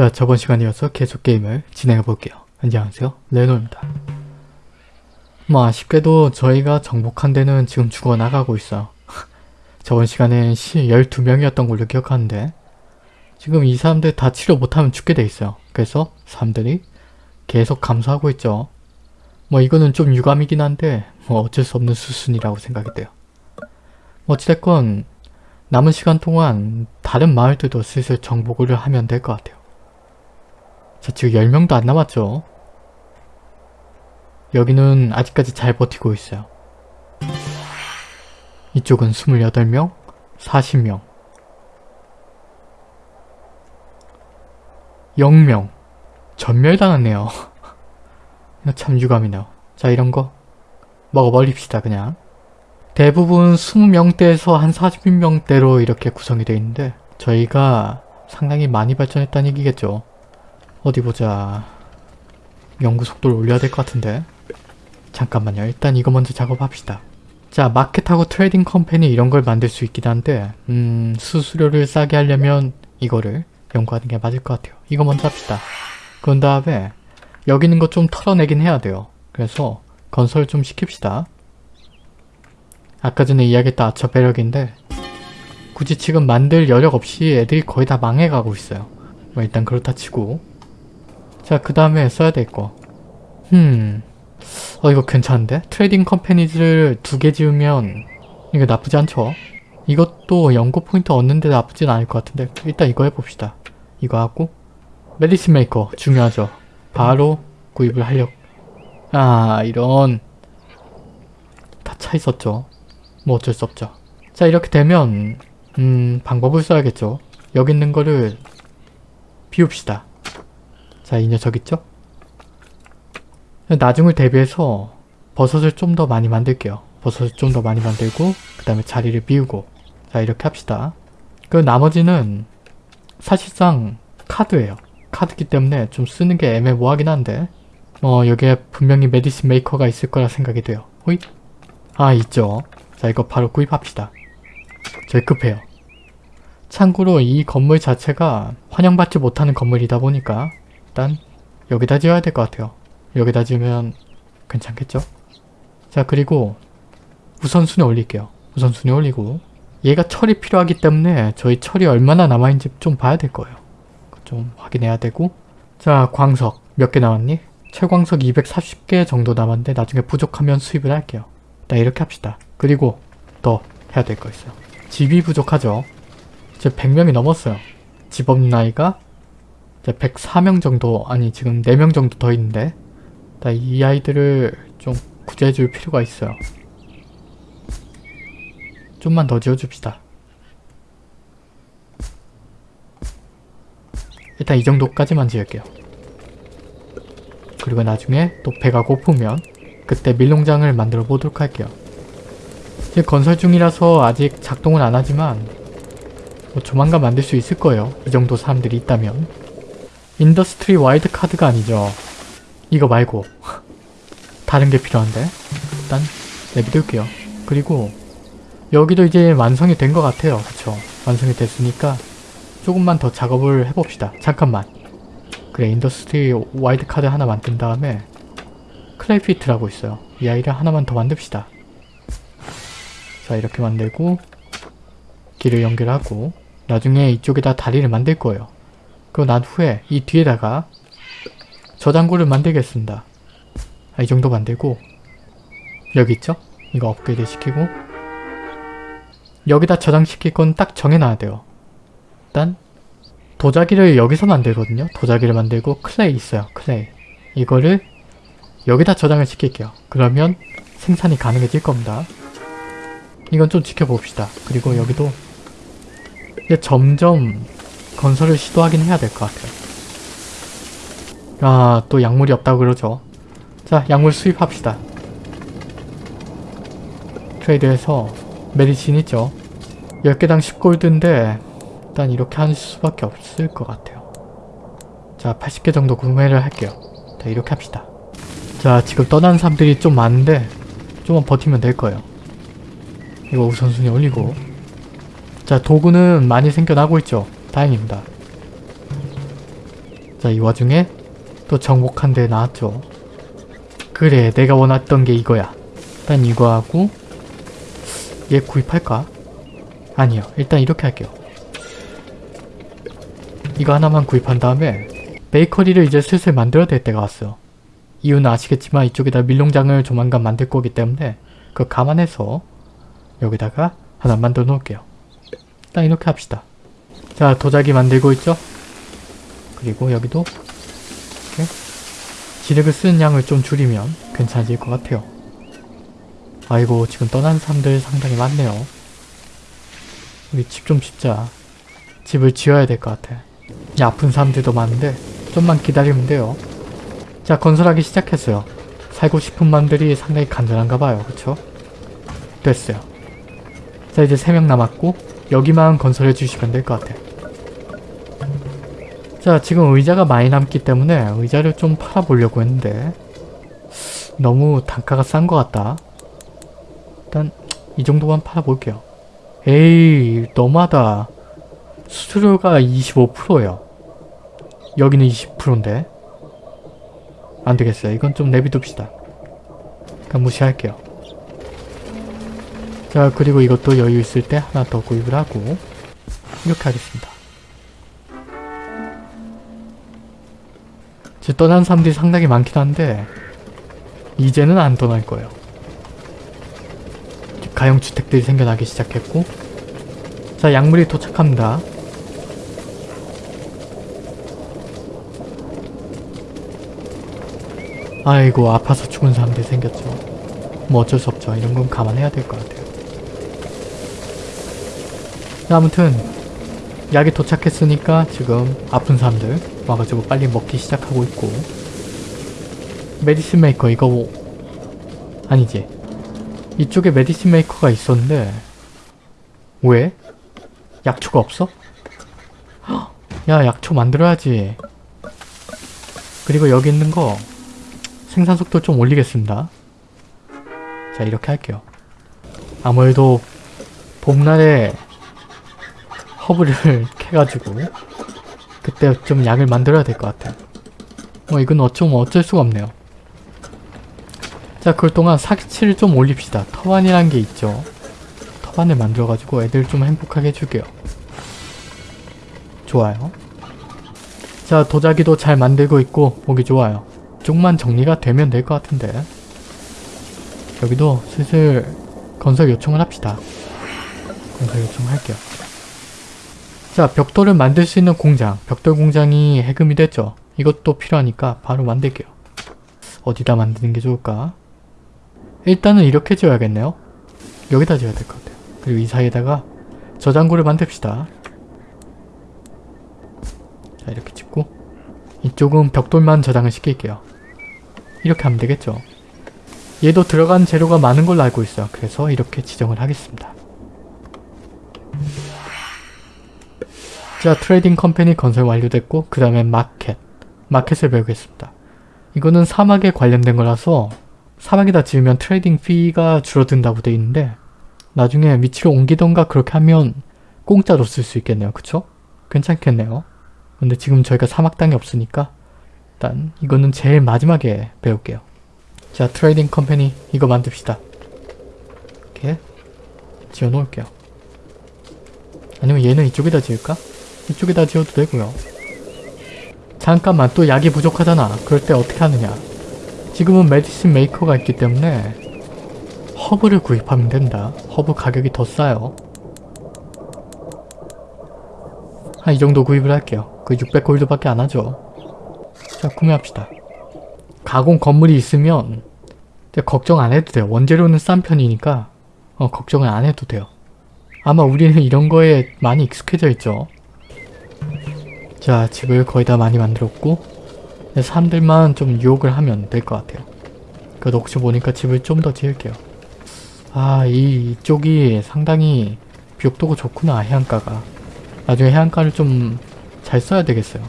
자 저번 시간에 이어서 계속 게임을 진행해 볼게요. 안녕하세요 레노입니다. 뭐 아쉽게도 저희가 정복한 데는 지금 죽어나가고 있어요. 저번 시간엔 12명이었던 걸로 기억하는데 지금 이 사람들 다 치료 못하면 죽게 돼 있어요. 그래서 사람들이 계속 감소하고 있죠. 뭐 이거는 좀 유감이긴 한데 뭐 어쩔 수 없는 수순이라고 생각이 돼요. 뭐 어찌됐건 남은 시간 동안 다른 마을들도 슬슬 정복을 하면 될 것 같아요. 자 지금 10명도 안 남았죠. 여기는 아직까지 잘 버티고 있어요. 이쪽은 28명, 40명, 0명. 전멸당했네요. 참 유감이네요. 자 이런 거 먹어버립시다 그냥. 대부분 20명대에서 한 40명대로 이렇게 구성이 되어 있는데 저희가 상당히 많이 발전했다는 얘기겠죠. 어디 보자. 연구 속도를 올려야 될 것 같은데. 잠깐만요. 일단 이거 먼저 작업합시다. 자, market하고 trading company 이런 걸 만들 수 있긴 한데 음, 수수료를 싸게 하려면 이거를 연구하는 게 맞을 것 같아요. 이거 먼저 합시다. 그런 다음에 여기 있는 거좀 털어내긴 해야 돼요. 그래서 건설 좀 시킵시다. 아까 전에 이야기했던 archer barrack인데 굳이 지금 만들 여력 없이 애들이 거의 다 망해가고 있어요. 뭐 일단 그렇다 치고 자 그 다음에 써야 될 거. 흠... 어 이거 괜찮은데? trading companies를 두 개 지으면 이거 나쁘지 않죠? 이것도 연구 포인트 얻는데 나쁘진 않을 것 같은데 일단 이거 해봅시다. 이거 하고 medicine maker 중요하죠. 바로 구입을 하려고 아 이런 다 차 있었죠. 뭐 어쩔 수 없죠. 자 이렇게 되면 음 방법을 써야겠죠. 여기 있는 거를 비웁시다. 자 이 녀석 있죠? 나중을 대비해서 버섯을 좀 더 많이 만들게요. 버섯을 좀 더 많이 만들고 그 다음에 자리를 비우고 자 이렇게 합시다. 그 나머지는 사실상 카드예요. 카드기 때문에 좀 쓰는 게 애매모하긴 한데 어 여기에 분명히 메디슨 메이커가 있을 거라 생각이 돼요. 호잇? 아 있죠. 자 이거 바로 구입합시다. 제일 급해요. 참고로 이 건물 자체가 환영받지 못하는 건물이다 보니까 일단 여기다 지어야 될 것 같아요. 여기다 지으면 괜찮겠죠? 자 그리고 우선순위 올릴게요. 우선순위 올리고 얘가 철이 필요하기 때문에 저희 철이 얼마나 남아있는지 좀 봐야 될 거예요. 좀 확인해야 되고 자 광석 몇 개 남았니? 철광석 240개 정도 남았는데 나중에 부족하면 수입을 할게요. 일단 이렇게 합시다. 그리고 더 해야 될 거 있어요. 집이 부족하죠. 이제 100명이 넘었어요. 집 없는 아이가 이제 104명 정도 아니 지금 4명 정도 더 있는데 이 아이들을 좀 구제해줄 필요가 있어요. 좀만 더 지어줍시다. 일단 이 정도까지만 지을게요. 그리고 나중에 또 배가 고프면 그때 밀농장을 만들어 보도록 할게요. 지금 건설 중이라서 아직 작동은 안 하지만 뭐 조만간 만들 수 있을 거예요. 이 정도 사람들이 있다면. industry wild card가 아니죠. 이거 말고 다른 게 필요한데 일단 내비둘게요. 그리고 여기도 이제 완성이 된 것 같아요. 그쵸? 완성이 됐으니까 조금만 더 작업을 해봅시다. 잠깐만. 그래 industry wild card 하나 만든 다음에 clay pit이라고 있어요. 이 아이를 하나만 더 만듭시다. 자 이렇게 만들고 길을 연결하고 나중에 이쪽에다 다리를 만들 거예요. 그리고 난 후에 이 뒤에다가 저장고를 만들겠습니다. 아, 이 정도 만들고 여기 있죠? 이거 업그레이드 시키고 여기다 저장시킬 건 딱 정해놔야 돼요. 일단 도자기를 여기서 만들거든요. 도자기를 만들고 clay 있어요. clay. 이거를 여기다 저장을 시킬게요. 그러면 생산이 가능해질 겁니다. 이건 좀 지켜봅시다. 그리고 여기도 이제 점점 건설을 시도하긴 해야 될 것 같아요. 아, 또 약물이 없다고 그러죠. 자, 약물 수입합시다. 트레이드해서 메디신 있죠. 10개당 10골드인데 일단 이렇게 할 수밖에 없을 것 같아요. 자, 80개 정도 구매를 할게요. 자, 이렇게 합시다. 자, 지금 떠난 사람들이 좀 많은데 좀만 버티면 될 거예요. 이거 우선순위 올리고 자, 도구는 많이 생겨나고 있죠. 다행입니다. 자, 이 와중에 또 정복한 데 나왔죠. 그래, 내가 원했던 게 이거야. 일단 이거 하고 얘 구입할까? 아니요. 일단 이렇게 할게요. 이거 하나만 구입한 다음에 베이커리를 이제 슬슬 만들어야 될 때가 왔어요. 이유는 아시겠지만 이쪽에다 밀농장을 조만간 만들 거기 때문에 그거 감안해서 여기다가 하나 만들어 놓을게요. 일단 이렇게 합시다. 자, 도자기 만들고 있죠? 그리고 여기도 이렇게 지력을 쓰는 양을 좀 줄이면 괜찮아질 것 같아요. 아이고 지금 떠난 사람들 상당히 많네요. 우리 집 좀 짓자. 집을 지어야 될 것 같아. 이 아픈 사람들도 많은데 좀만 기다리면 돼요. 자 건설하기 시작했어요. 살고 싶은 마음들이 상당히 간절한가 봐요. 그쵸? 됐어요. 자 이제 3명 남았고 여기만 건설해 주시면 될 것 같아요. 자 지금 의자가 많이 남기 때문에 의자를 좀 팔아보려고 했는데 너무 단가가 싼 것 같다. 일단 이 정도만 팔아볼게요. 에이 너무하다. 수수료가 25%예요. 여기는 20%인데 안되겠어요. 이건 좀 내비둡시다. 그냥 무시할게요. 자 그리고 이것도 여유 있을 때 하나 더 구입을 하고 이렇게 하겠습니다. 지금 떠난 사람들이 상당히 많긴 한데 이제는 안 떠날 거예요. 가용주택들이 생겨나기 시작했고 자 약물이 도착합니다. 아이고 아파서 죽은 사람들이 생겼죠. 뭐 어쩔 수 없죠. 이런 건 감안해야 될 것 같아요. 자, 아무튼 약이 도착했으니까 지금 아픈 사람들 와가지고 빨리 먹기 시작하고 있고. medicine maker 이거 뭐 아니지. 이쪽에 medicine maker가 있었는데. 왜? 약초가 없어? 헉, 야 약초 만들어야지. 그리고 여기 있는 거 생산 속도 좀 올리겠습니다. 자 이렇게 할게요. 아무래도 봄날에 허브를 캐가지고 그때 좀 약을 만들어야 될 것 같아요. 뭐 이건 어쩌면 어쩔 수가 없네요. 자 그럴 동안 사기치를 좀 올립시다. 터반이란 게 있죠. 터반을 만들어가지고 애들 좀 행복하게 해줄게요. 좋아요. 자 도자기도 잘 만들고 있고 보기 좋아요. 쪽만 정리가 되면 될 것 같은데. 여기도 슬슬 건설 요청을 합시다. 건설 요청할게요 자 벽돌을 만들 수 있는 공장. 벽돌 공장이 해금이 됐죠. 이것도 필요하니까 바로 만들게요. 어디다 만드는 게 좋을까? 일단은 이렇게 지어야겠네요. 여기다 지어야 될 것 같아요. 그리고 이 사이에다가 저장고를 만듭시다. 자 이렇게 짓고 이쪽은 벽돌만 저장을 시킬게요. 이렇게 하면 되겠죠. 얘도 들어간 재료가 많은 걸로 알고 있어요. 그래서 이렇게 지정을 하겠습니다 자 trading company 건설 완료됐고 그 다음에 마켓 마켓을 배우겠습니다. 이거는 사막에 관련된 거라서 사막에다 지으면 trading fee가 줄어든다고 돼 있는데 나중에 위치를 옮기던가 그렇게 하면 공짜로 쓸 수 있겠네요. 그쵸? 괜찮겠네요. 근데 지금 저희가 사막 땅이 없으니까 일단 이거는 제일 마지막에 배울게요. 자 trading company 이거 만듭시다. 이렇게 지어 놓을게요. 아니면 얘는 이쪽에다 지을까? 이쪽에다 지어도 되고요. 잠깐만 또 약이 부족하잖아. 그럴 때 어떻게 하느냐. 지금은 medicine maker가 있기 때문에 허브를 구입하면 된다. 허브 가격이 더 싸요. 한 이 정도 구입을 할게요. 그 600골드밖에 안 하죠. 자 구매합시다. 가공 건물이 있으면 걱정 안 해도 돼요. 원재료는 싼 편이니까 어, 걱정을 안 해도 돼요. 아마 우리는 이런 거에 많이 익숙해져 있죠 자 집을 거의 다 많이 만들었고 사람들만 좀 유혹을 하면 될 것 같아요 그래도 혹시 보니까 집을 좀 더 지을게요 아 이, 이쪽이 상당히 비옥도가 좋구나 해안가가 나중에 해안가를 좀 잘 써야 되겠어요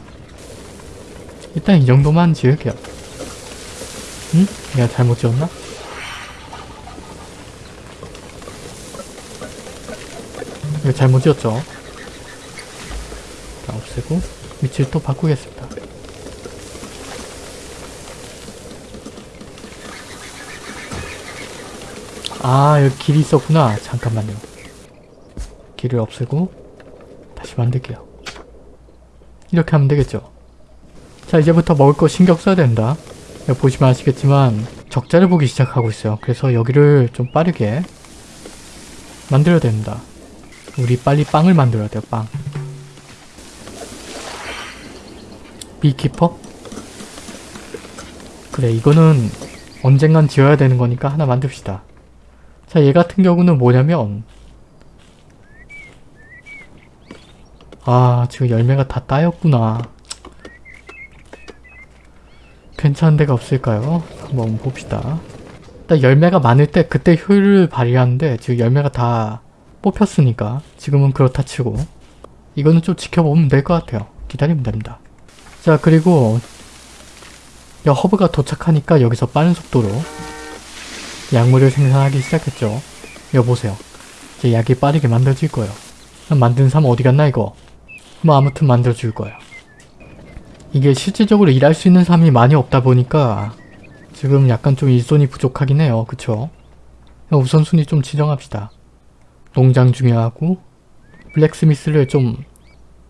일단 이 정도만 지을게요 응? 내가 잘못 지었나? 이거 잘못 지었죠? 일단 없애고 위치를 또 바꾸겠습니다. 아 여기 길이 있었구나. 잠깐만요. 길을 없애고 다시 만들게요. 이렇게 하면 되겠죠. 자 이제부터 먹을 거 신경 써야 된다. 보시면 아시겠지만 적자를 보기 시작하고 있어요. 그래서 여기를 좀 빠르게 만들어야 됩니다. 우리 빨리 빵을 만들어야 돼요. 빵. 비키퍼? 그래 이거는 언젠간 지어야 되는 거니까 하나 만듭시다. 자 얘 같은 경우는 뭐냐면 아 지금 열매가 다 따였구나. 괜찮은 데가 없을까요? 한번 봅시다. 일단 열매가 많을 때 그때 효율을 발휘하는데 지금 열매가 다 뽑혔으니까 지금은 그렇다 치고 이거는 좀 지켜보면 될 것 같아요. 기다리면 됩니다. 자 그리고 야, 허브가 도착하니까 여기서 빠른 속도로 약물을 생산하기 시작했죠. 여보세요. 이제 약이 빠르게 만들어질 거예요. 만든 사람 어디 갔나 이거? 뭐 아무튼 만들어줄 거예요. 이게 실질적으로 일할 수 있는 사람이 많이 없다 보니까 지금 약간 좀 일손이 부족하긴 해요. 그쵸? 우선순위 좀 지정합시다. 농장 중요하고 블랙스미스를 좀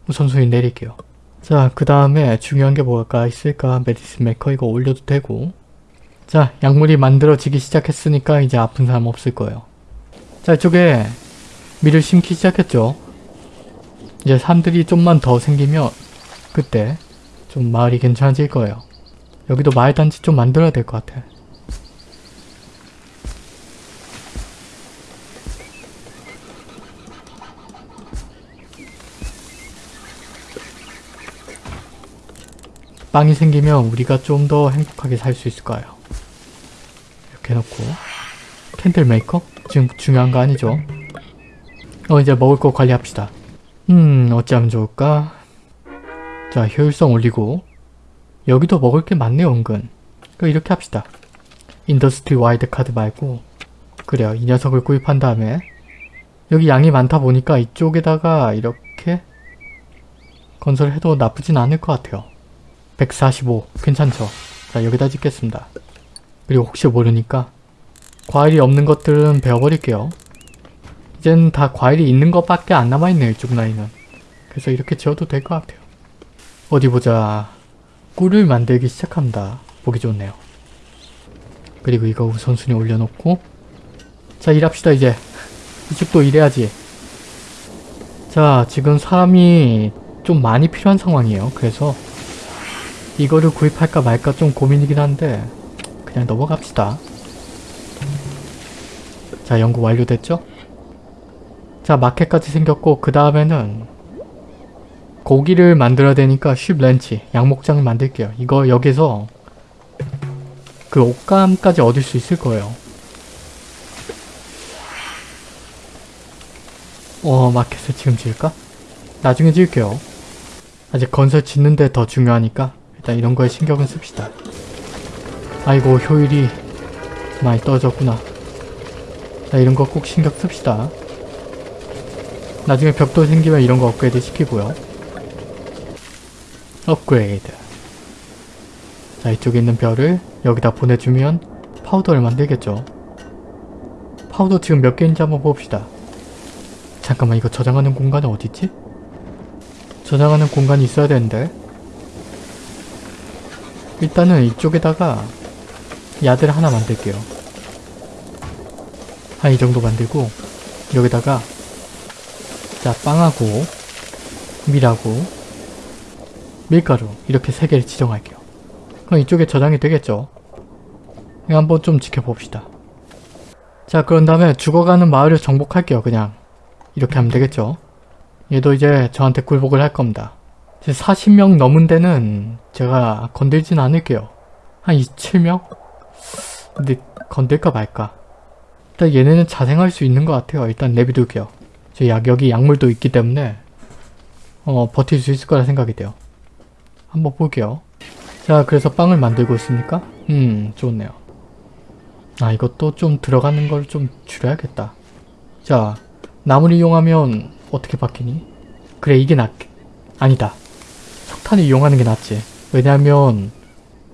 우선순위 내릴게요. 자, 그 다음에 중요한 게 뭐가 있을까? 메디슨 메커 이거 올려도 되고 자, 약물이 만들어지기 시작했으니까 이제 아픈 사람 없을 거예요. 자, 이쪽에 밀을 심기 시작했죠. 이제 사람들이 좀만 더 생기면 그때 좀 마을이 괜찮아질 거예요. 여기도 마을 단지 좀 만들어야 될 것 같아. 빵이 생기면 우리가 좀 더 행복하게 살 수 있을 거예요. 이렇게 해놓고 candle maker? 지금 중요한 거 아니죠? 어 이제 먹을 거 관리합시다. 음 어찌하면 좋을까? 자 효율성 올리고 여기도 먹을 게 많네요 은근. 그 이렇게 합시다. industry wild card 말고 그래요 이 녀석을 구입한 다음에 여기 양이 많다 보니까 이쪽에다가 이렇게 건설해도 나쁘진 않을 것 같아요. 145 괜찮죠? 자 여기다 짓겠습니다. 그리고 혹시 모르니까 과일이 없는 것들은 베어버릴게요. 이젠 다 과일이 있는 것밖에 안 남아있네요 이쪽 라인은. 그래서 이렇게 지어도 될 것 같아요. 어디 보자. 꿀을 만들기 시작합니다. 보기 좋네요. 그리고 이거 우선순위 올려놓고 자 일합시다 이제. 이쪽도 일해야지. 자 지금 사람이 좀 많이 필요한 상황이에요. 그래서 이거를 구입할까 말까 좀 고민이긴 한데 그냥 넘어갑시다. 자 연구 완료됐죠? 자 마켓까지 생겼고 그 다음에는 고기를 만들어야 되니까 쉽 렌치 양목장을 만들게요. 이거 여기서 그 옷감까지 얻을 수 있을 거예요. 어 마켓을 지금 지을까? 나중에 지을게요. 아직 건설 짓는데 더 중요하니까 일단 이런 거에 신경을 씁시다. 아이고 효율이 많이 떨어졌구나. 자 이런 거 꼭 신경 씁시다. 나중에 벽돌 생기면 이런 거 업그레이드 시키고요. 업그레이드. 자 이쪽에 있는 별을 여기다 보내주면 파우더를 만들겠죠. 파우더 지금 몇 개인지 한번 봅시다. 잠깐만 이거 저장하는 공간은 어디지? 저장하는 공간이 있어야 되는데 일단은 이쪽에다가 야들 하나 만들게요. 한 이 정도 만들고 여기다가 자 빵하고 밀하고 밀가루 이렇게 세 개를 지정할게요. 그럼 이쪽에 저장이 되겠죠? 한번 좀 지켜봅시다. 자 그런 다음에 죽어가는 마을을 정복할게요 그냥 이렇게 하면 되겠죠? 얘도 이제 저한테 굴복을 할 겁니다. 40명 넘은 데는 제가 건들진 않을게요. 한 27명? 근데 건들까 말까. 일단 얘네는 자생할 수 있는 것 같아요. 일단 내비둘게요. 저 약, 여기 약물도 있기 때문에 어 버틸 수 있을 거라 생각이 돼요. 한번 볼게요. 자 그래서 빵을 만들고 있습니까? 음 좋네요. 아 이것도 좀 들어가는 걸 좀 줄여야겠다. 자 나무를 이용하면 어떻게 바뀌니? 그래 이게 낫... 아니다. 석탄을 이용하는 게 낫지. 왜냐하면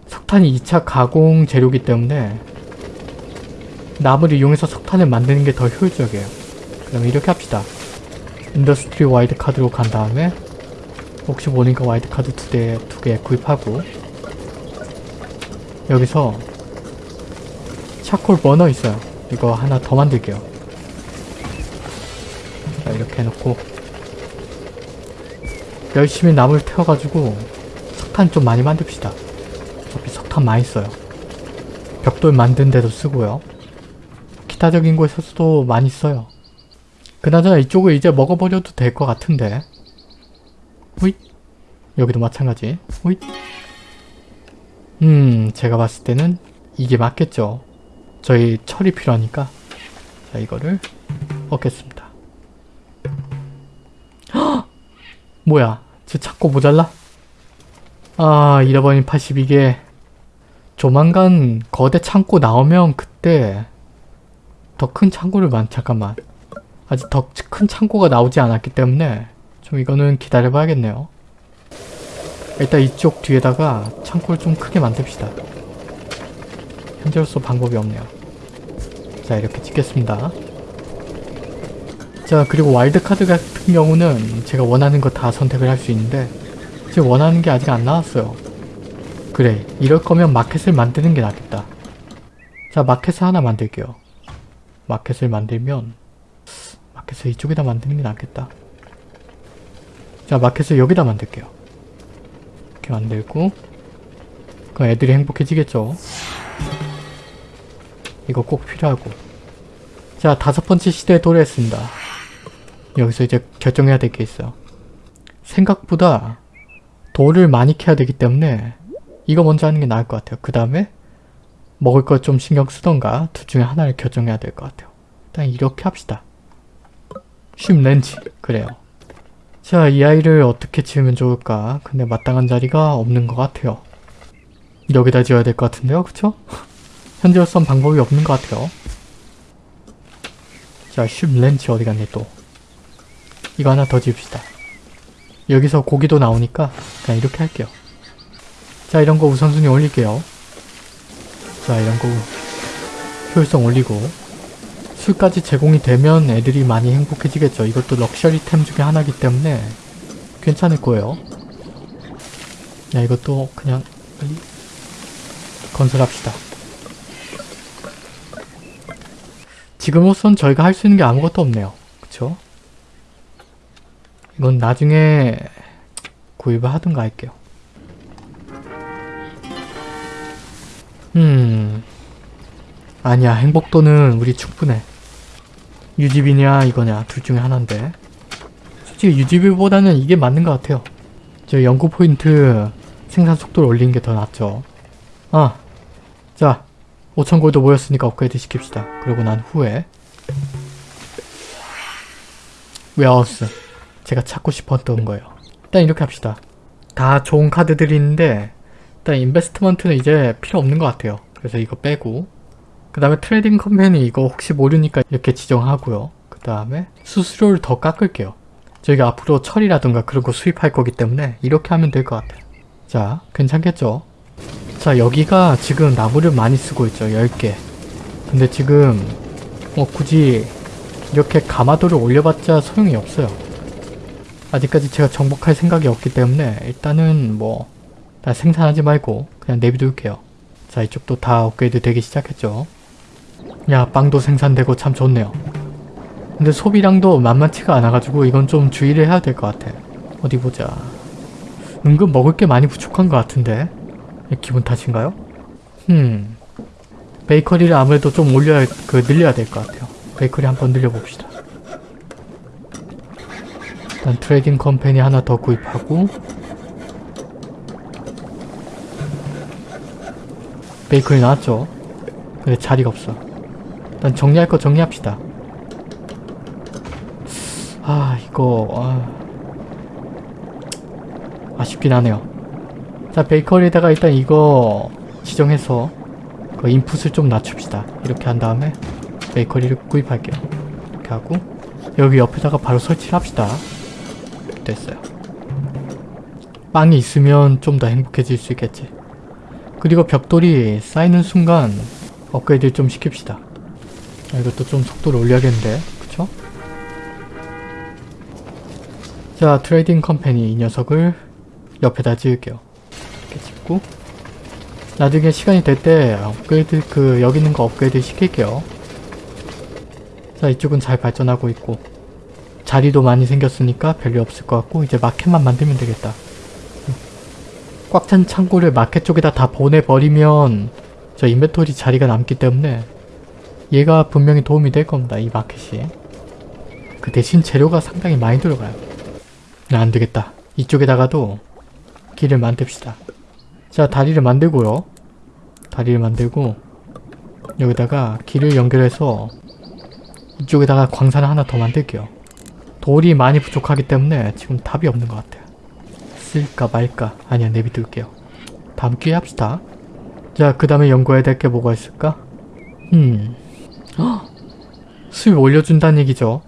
석탄이 2차 가공 재료기 때문에 나무를 이용해서 석탄을 만드는 게 더 효율적이에요. 그럼 이렇게 합시다. industry wild card로 간 다음에 혹시 모르니까 wild card 두 개, 두개 구입하고 여기서 charcoal burner 있어요. 이거 하나 더 만들게요. 자, 이렇게 해놓고 열심히 나무를 태워가지고 석탄 좀 많이 만듭시다. 어차피 석탄 많이 써요. 벽돌 만든 데도 쓰고요. 기타적인 곳에서도 많이 써요. 그나저나 이쪽을 이제 먹어버려도 될 것 같은데 후잇 여기도 마찬가지 후잇 음 제가 봤을 때는 이게 맞겠죠. 저희 철이 필요하니까 자 이거를 얻겠습니다. 헉! 뭐야 저 찾고 모자라? 아 잃어버린 82개 조만간 거대 창고 나오면 그때 더 큰 창고를 만 잠깐만 아직 더 큰 창고가 나오지 않았기 때문에 좀 이거는 기다려 봐야겠네요. 일단 이쪽 뒤에다가 창고를 좀 크게 만듭시다. 현재로서 방법이 없네요. 자 이렇게 찍겠습니다. 자 그리고 와일드카드 같은 경우는 제가 원하는 거 다 선택을 할 수 있는데 지금 원하는 게 아직 안 나왔어요. 그래 이럴 거면 마켓을 만드는 게 낫겠다. 자 마켓을 하나 만들게요. 마켓을 만들면 마켓을 이쪽에다 만드는 게 낫겠다. 자 마켓을 여기다 만들게요. 이렇게 만들고 그럼 애들이 행복해지겠죠. 이거 꼭 필요하고 자 다섯 번째 시대에 도래했습니다. 여기서 이제 결정해야 될 게 있어요. 생각보다 돌을 많이 캐야 되기 때문에 이거 먼저 하는 게 나을 것 같아요. 그 다음에 먹을 걸좀 신경 쓰던가 둘 중에 하나를 결정해야 될 것 같아요. 일단 이렇게 합시다. 쉼 렌지 그래요. 자 이 아이를 어떻게 지으면 좋을까? 근데 마땅한 자리가 없는 것 같아요. 여기다 지어야 될 것 같은데요, 그쵸? 현재로선 방법이 없는 것 같아요. 자, 쉼 렌치 어디 갔니 또? 이거 하나 더 지읍시다. 여기서 고기도 나오니까 그냥 이렇게 할게요. 자, 이런 거 우선순위 올릴게요. 자, 이런 거 효율성 올리고 술까지 제공이 되면 애들이 많이 행복해지겠죠. 이것도 럭셔리템 중에 하나이기 때문에 괜찮을 거예요. 야, 이것도 그냥 빨리 건설합시다. 지금으로선 저희가 할 수 있는 게 아무것도 없네요. 그쵸? 이건 나중에 구입을 하든가 할게요. 음... 아니야 행복도는 우리 충분해. 유지비냐 이거냐 둘 중에 하나인데 솔직히 유지비보다는 이게 맞는 것 같아요. 저 연구 포인트 생산 속도를 올리는 게 더 낫죠. 아, 자 5천 골드 모였으니까 업그레이드 시킵시다. 그리고 난 후에 warehouse 제가 찾고 싶었던 거예요. 일단 이렇게 합시다. 다 좋은 카드들이 있는데 일단 investment는 이제 필요 없는 것 같아요. 그래서 이거 빼고 그 다음에 trading company 이거 혹시 모르니까 이렇게 지정하고요. 그 다음에 수수료를 더 깎을게요. 저희가 앞으로 철이라든가 그런 거 수입할 거기 때문에 이렇게 하면 될 것 같아요. 자, 괜찮겠죠? 자, 여기가 지금 나무를 많이 쓰고 있죠. 10개. 근데 지금 뭐 굳이 이렇게 가마도를 올려봤자 소용이 없어요. 아직까지 제가 정복할 생각이 없기 때문에 일단은 뭐 다 생산하지 말고 그냥 내비둘게요. 자, 이쪽도 다 업그레이드 되기 시작했죠. 야, 빵도 생산되고 참 좋네요. 근데 소비량도 만만치가 않아가지고 이건 좀 주의를 해야 될 것 같아. 어디 보자. 은근 먹을 게 많이 부족한 것 같은데? 기분 탓인가요? 음. 베이커리를 아무래도 좀 올려야, 그, 늘려야 될 것 같아요. 베이커리 한번 늘려봅시다. 일단 trading company 하나 더 구입하고 베이커리 나왔죠? 근데 자리가 없어. 일단 정리할 거 정리합시다. 아 이거 아... 아쉽긴 하네요. 자 베이커리에다가 일단 이거 지정해서 그 인풋을 좀 낮춥시다. 이렇게 한 다음에 베이커리를 구입할게요. 이렇게 하고 여기 옆에다가 바로 설치를 합시다. 됐어요. 빵이 있으면 좀 더 행복해질 수 있겠지. 그리고 벽돌이 쌓이는 순간 업그레이드 좀 시킵시다. 아, 이것도 좀 속도를 올려야겠는데 그쵸? 자 trading company 이 녀석을 옆에다 지을게요 이렇게 짓고 나중에 시간이 될 때 업그레이드 그 여기 있는 거 업그레이드 시킬게요 자 이쪽은 잘 발전하고 있고 자리도 많이 생겼으니까 별로 없을 것 같고 이제 마켓만 만들면 되겠다 꽉 찬 창고를 마켓 쪽에다 다 보내버리면 저 인벤토리 자리가 남기 때문에 얘가 분명히 도움이 될 겁니다. 이 마켓이. 그 대신 재료가 상당히 많이 들어가요. 네, 안 되겠다. 이쪽에다가도 길을 만듭시다. 자, 다리를 만들고요. 다리를 만들고 여기다가 길을 연결해서 이쪽에다가 광산을 하나 더 만들게요. 돌이 많이 부족하기 때문에 지금 답이 없는 것 같아요. 쓸까 말까 아니야 내비둘게요. 다음 기회에 합시다. 자, 그 다음에 연구해야 될 게 뭐가 있을까? 음. 헉! 수입 올려준다는 얘기죠.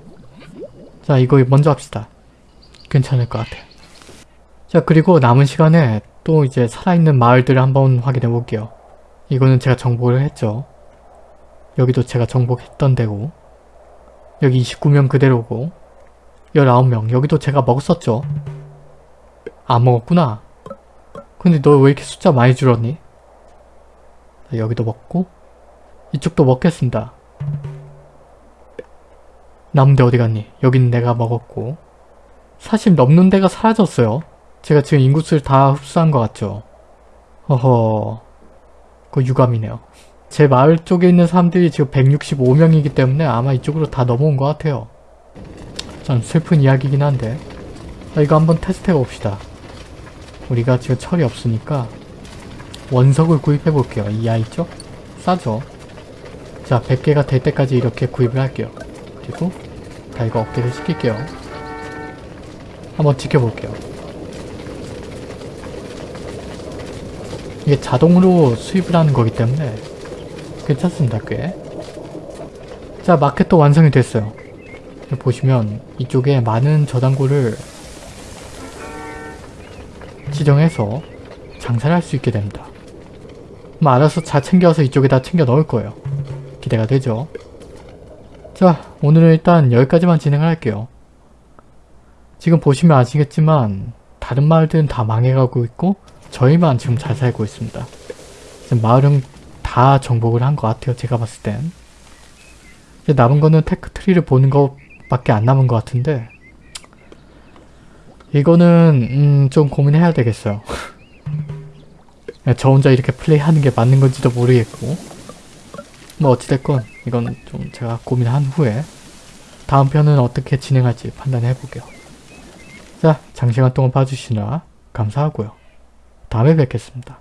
자, 이거 먼저 합시다. 괜찮을 것 같아요. 자, 그리고 남은 시간에 또 이제 살아있는 마을들을 한번 확인해 볼게요. 이거는 제가 정복을 했죠. 여기도 제가 정복했던 데고 여기 29명 그대로고 19명 여기도 제가 먹었었죠. 안 먹었구나. 근데 너 왜 이렇게 숫자 많이 줄었니? 자, 여기도 먹고 이쪽도 먹겠습니다. 남은 데 어디 갔니? 여긴 내가 먹었고 40 넘는 데가 사라졌어요. 제가 지금 인구수를 다 흡수한 것 같죠? 허허... 그 유감이네요. 제 마을 쪽에 있는 사람들이 지금 165명이기 때문에 아마 이쪽으로 다 넘어온 것 같아요. 참 슬픈 이야기긴 한데 자, 이거 한번 테스트 해 봅시다. 우리가 지금 철이 없으니까 원석을 구입해 볼게요. 이 아이 쪽? 싸죠? 자 100개가 될 때까지 이렇게 구입을 할게요. 그리고 다 이거 업데이트 시킬게요. 한번 지켜볼게요. 이게 자동으로 수입을 하는 거기 때문에 괜찮습니다 꽤. 자 마켓도 완성이 됐어요. 보시면 이쪽에 많은 저장고를 지정해서 장사를 할 수 있게 됩니다. 뭐 알아서 잘 챙겨서 이쪽에다 챙겨 넣을 거예요. 기대가 되죠? 자 오늘은 일단 여기까지만 진행을 할게요. 지금 보시면 아시겠지만 다른 마을들은 다 망해가고 있고 저희만 지금 잘 살고 있습니다. 지금 마을은 다 정복을 한 것 같아요. 제가 봤을 땐. 이제 남은 거는 테크트리를 보는 것 밖에 안 남은 것 같은데 이거는 음, 좀 고민해야 되겠어요. 저 혼자 이렇게 플레이하는 게 맞는 건지도 모르겠고 뭐 어찌됐건 이건 좀 제가 고민한 후에 다음 편은 어떻게 진행할지 판단해 볼게요. 자, 장시간 동안 봐주시느라 감사하고요. 다음에 뵙겠습니다.